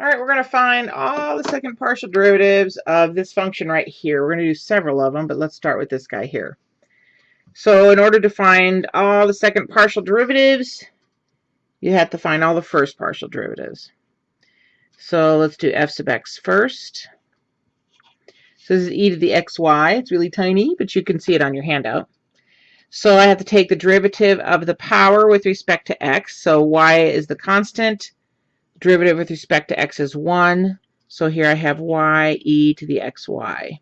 All right, we're going to find all the second partial derivatives of this function right here. We're going to do several of them, but let's start with this guy here. So in order to find all the second partial derivatives, you have to find all the first partial derivatives. So let's do f sub x first. So this is e to the xy. It's really tiny, but you can see it on your handout. So I have to take the derivative of the power with respect to x. So y is the constant derivative with respect to x is 1. So here I have y e to the xy.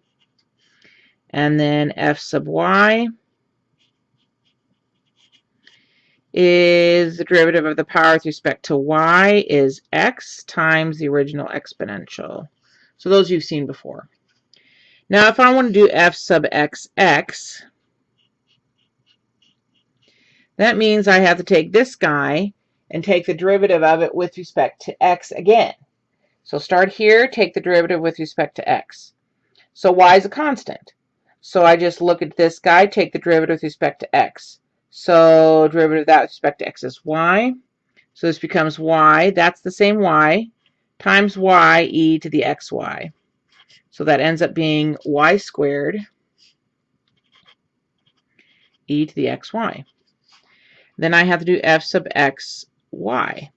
And then f sub y is the derivative of the power with respect to y is x times the original exponential. So those you've seen before. Now if I want to do f sub x x, that means I have to take this guy and take the derivative of it with respect to x again. So start here, take the derivative with respect to x. So y is a constant. So I just look at this guy, take the derivative with respect to x. So derivative of that with respect to x is y. So this becomes y, that's the same y, times y e to the xy. So that ends up being y squared e to the xy. Then I have to do f sub x y.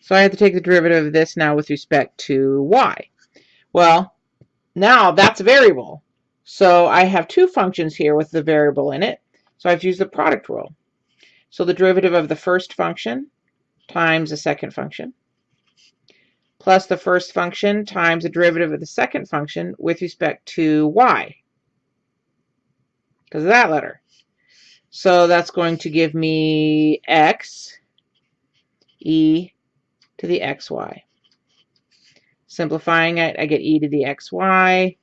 So I have to take the derivative of this now with respect to y. Well, now that's a variable. So I have two functions here with the variable in it. So I have to use the product rule. So the derivative of the first function times the second function plus the first function times the derivative of the second function with respect to y because of that letter. So that's going to give me x e to the xy. Simplifying it, I get e to the xy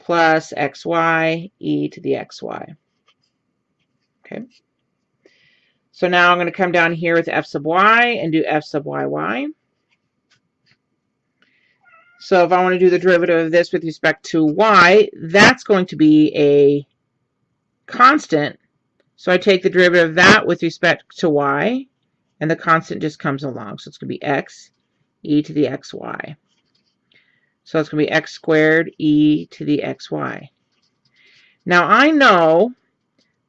plus xy e to the xy. Okay. So now I'm going to come down here with f sub y and do f sub yy. So if I want to do the derivative of this with respect to y, that's going to be a constant so I take the derivative of that with respect to y, and the constant just comes along. So it's going to be x e to the xy. So it's going to be x squared e to the xy. Now I know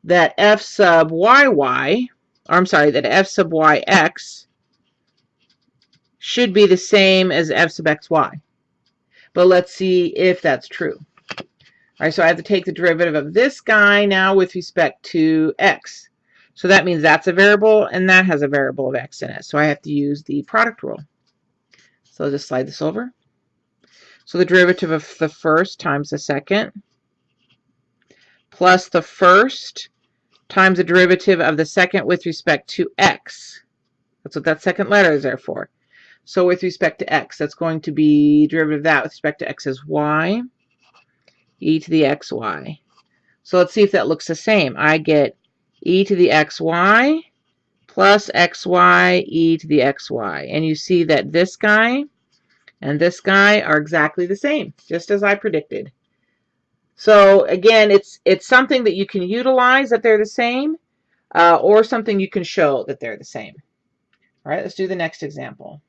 that f sub yy, or I'm sorry, that f sub yx should be the same as f sub xy. But let's see if that's true. All right, so I have to take the derivative of this guy now with respect to x. So that means that's a variable and that has a variable of x in it. So I have to use the product rule. So I'll just slide this over. So the derivative of the first times the second plus the first times the derivative of the second with respect to x. That's what that second letter is there for. So with respect to x, that's going to be derivative of that with respect to x is y e to the xy. So let's see if that looks the same. I get e to the xy plus xy e to the xy. And you see that this guy and this guy are exactly the same, just as I predicted. So again, it's it's something that you can utilize that they're the same, uh, or something you can show that they're the same. All right, let's do the next example.